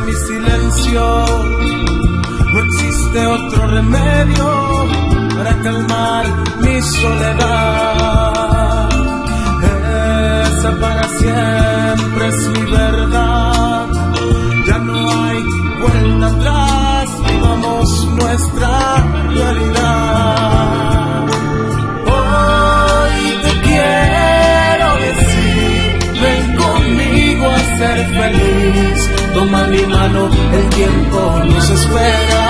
mi silencio. No existe otro remedio para calmar mi soledad. Esa para siempre es mi verdad. Ya no hay vuelta atrás, vivamos nuestra realidad. Hoy te quiero decir, ven conmigo a ser feliz. Toma mi mano, el tiempo nos espera.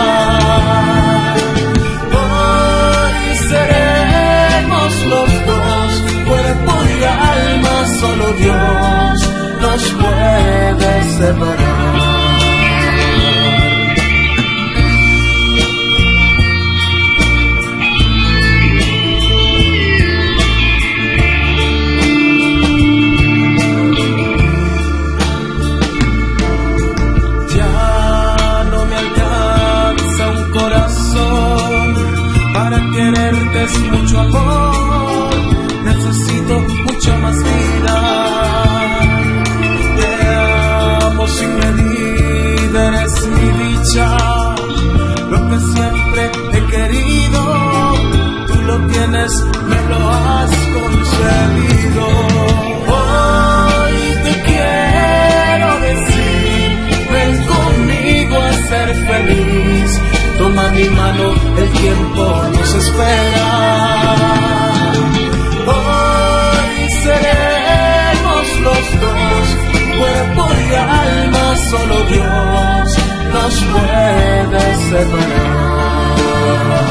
Hoy seremos los dos, cuerpo y alma, solo Dios nos puede separar. Quererte es mucho amor. Necesito mucha más vida. mi alma, solo Dios nos puede separar.